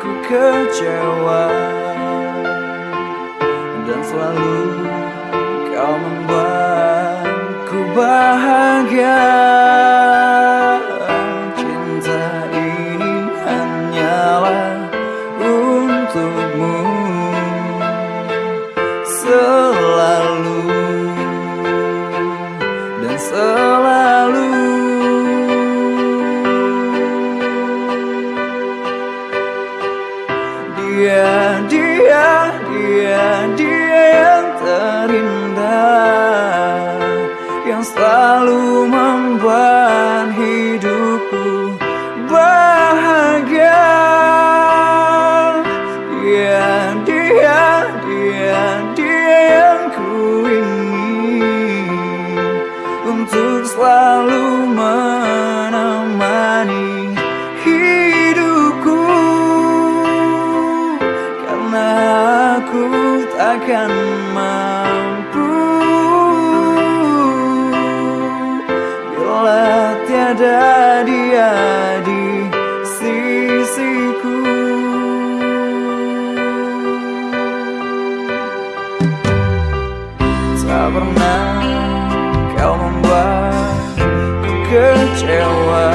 ku kecewa Dan selalu kau membuatku bahagia. pernah kau membuatku kecewa.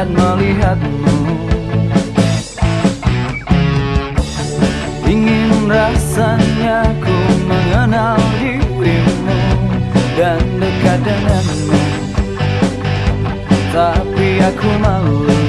saat melihatmu. Ingin rasanya ku mengenal dirimu dan dekat denganmu. Tapi aku malu.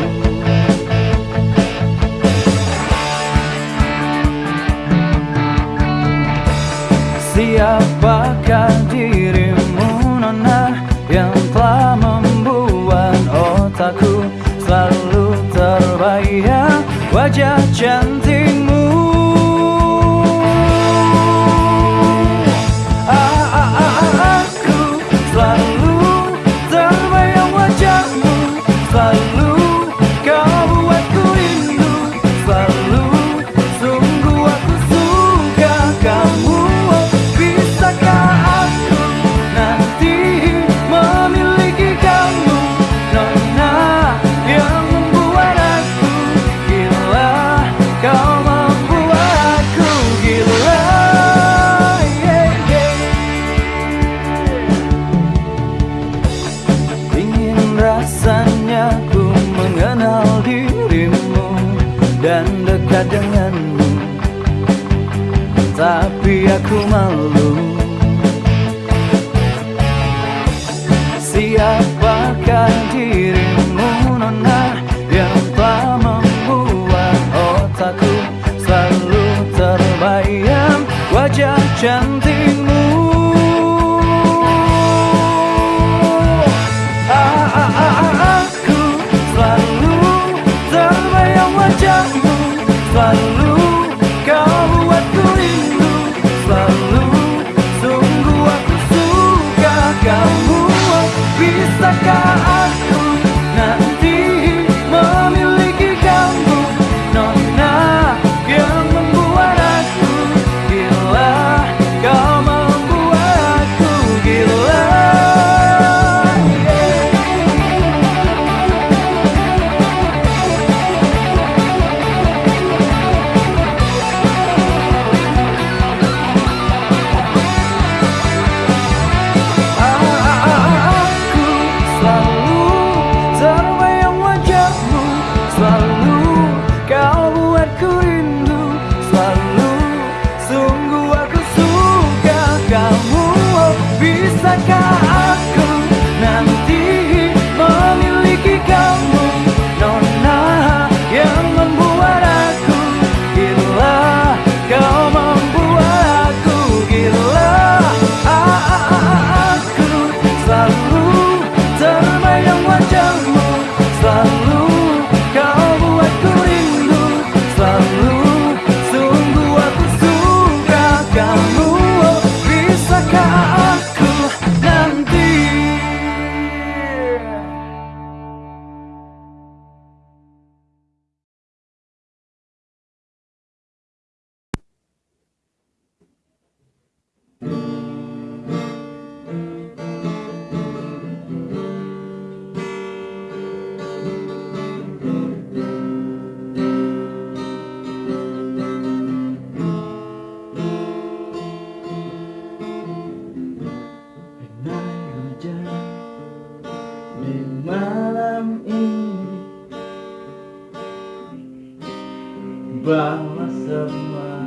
bahwa semua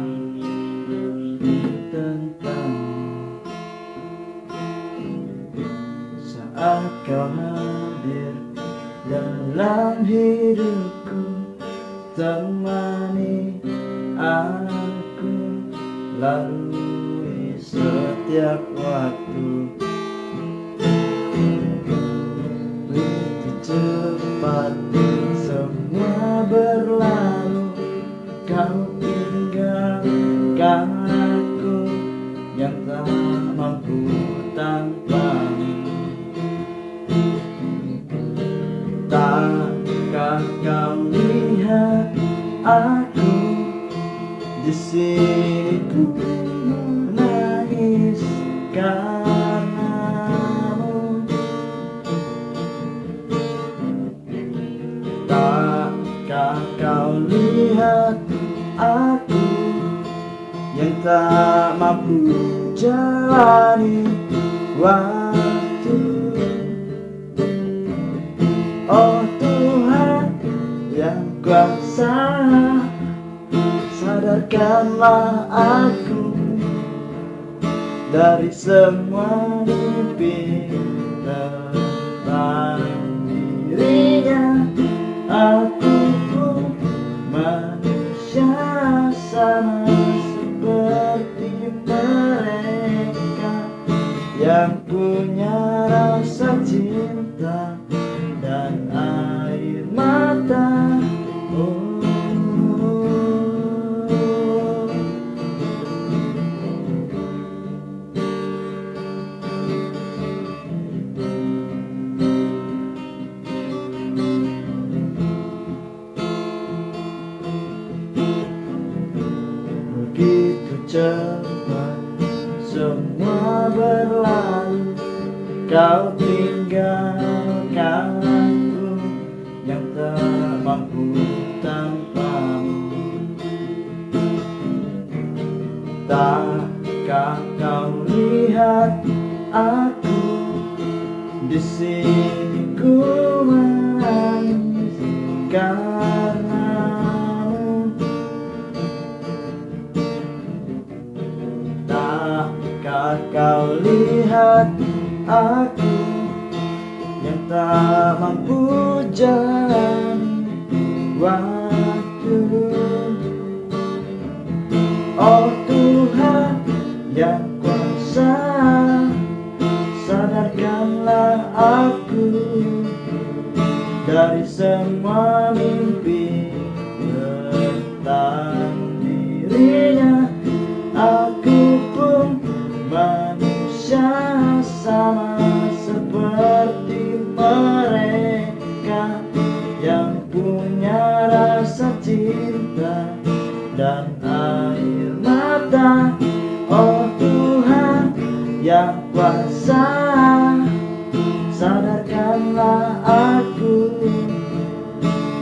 tentang saat kau hadir dalam hidupku temani aku lalu setiap Takkah kau lihat aku di sini menangis karenamu Takkah kau lihat aku yang tak mampu jalani waktu Lepaskanlah aku dari semua begitu cepat Semua berlalu Kau tinggalkan aku Yang tak mampu tanpamu. Tak kau lihat hati aku Yang tak mampu jalan waktu. Oh Tuhan yang kuasa Sadarkanlah aku dari semua sadarkanlah aku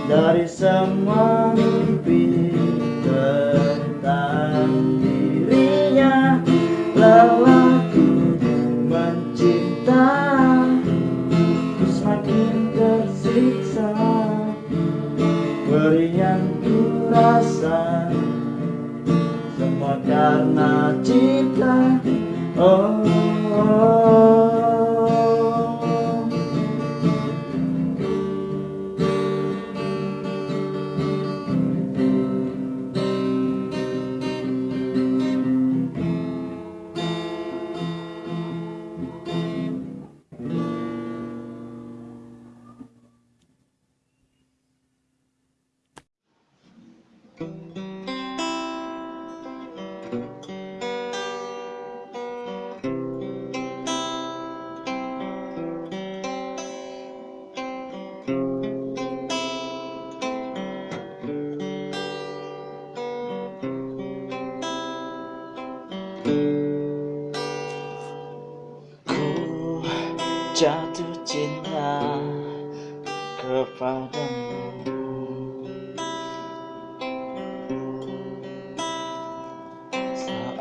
dari semua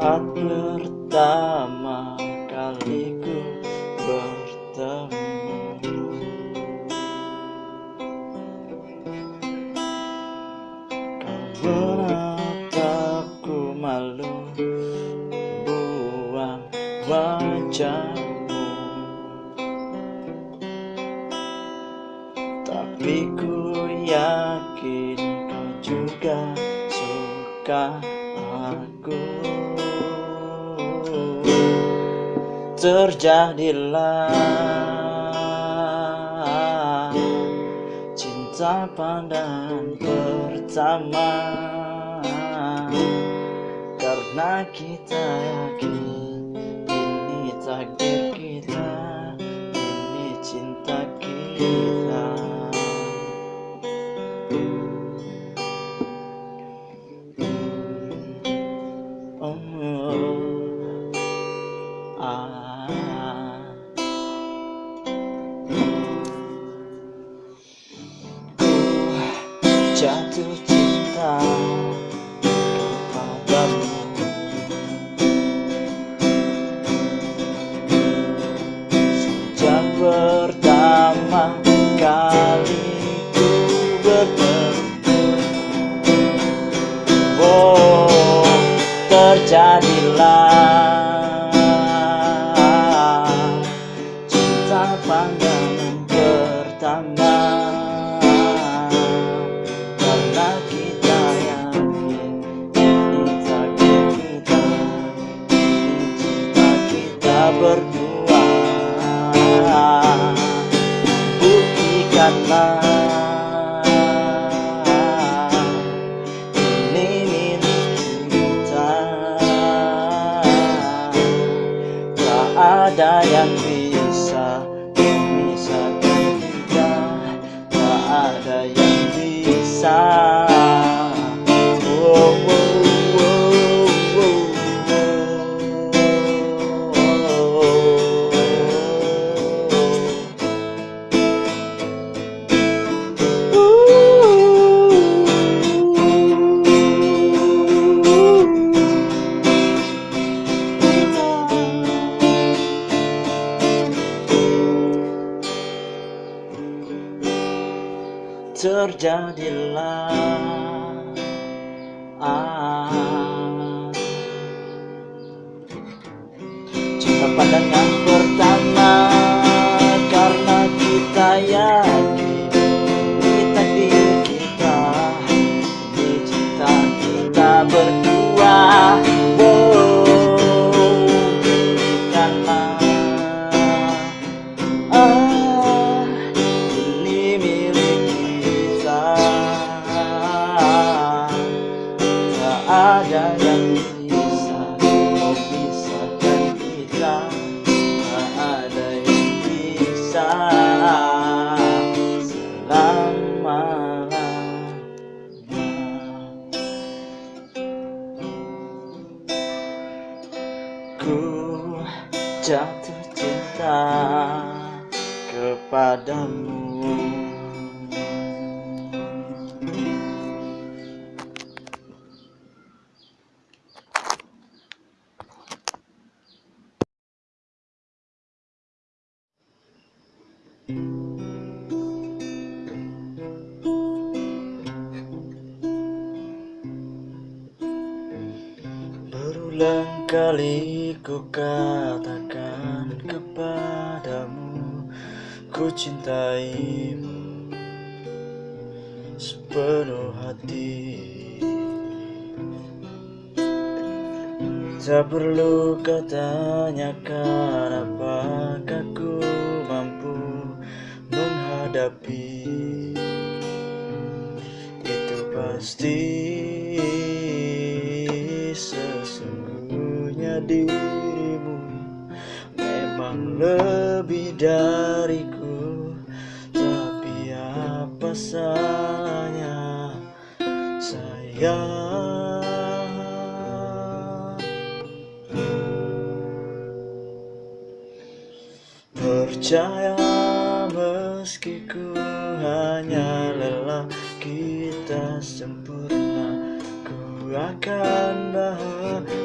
saat pertama. jadilah cinta pandangan pertama. Karena kita yakin ini takdir kita ini cinta kita. Die. hilang ah. Cinta pandangan pertama Karena kita yang katakan kepadamu Ku cintaimu sepenuh hati. Tak perlu kau tanyakan apakah ku mampu menghadapi Itu pasti sesungguhnya dirimu Memang lebih dariku. Tapi apa salahnya? Sayang Percaya meski ku hanya lelah kita sempurna Ku akan bahagiakan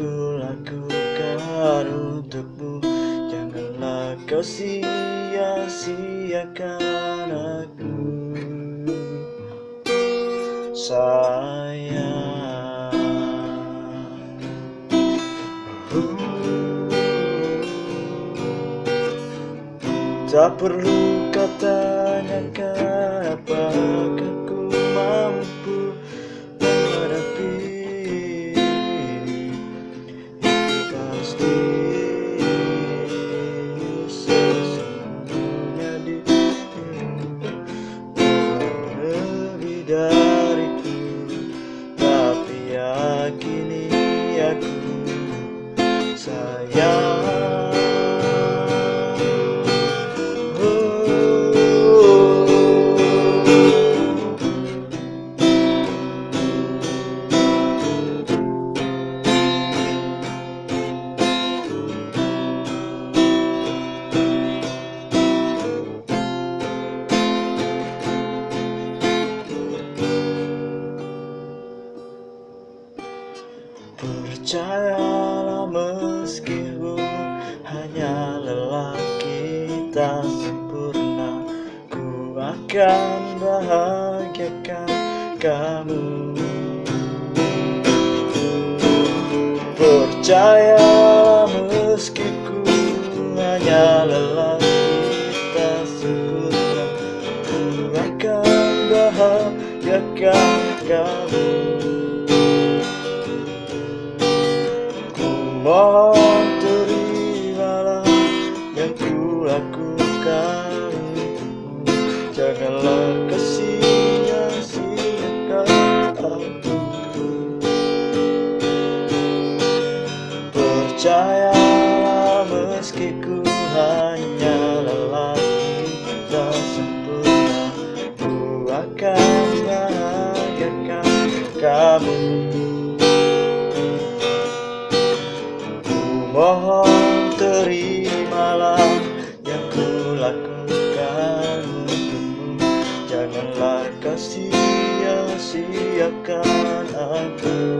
ku lakukan untukmu. Janganlah kau sia-siakan aku. Sayang. Tak perlu kau gagal Mohon terimalah yang ku lakukan untukmu. Janganlah kau sia-siakan aku